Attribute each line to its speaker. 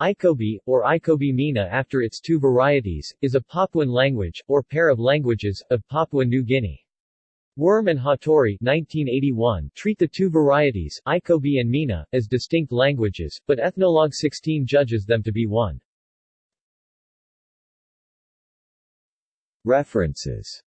Speaker 1: Ikobi, or Ikobi Mena after its two varieties, is a Papuan language, or pair of languages, of Papua New Guinea. Wurm and Hattori 1981 treat the two varieties, Ikobi and Mena, as distinct languages, but Ethnologue 16 judges them to be one. References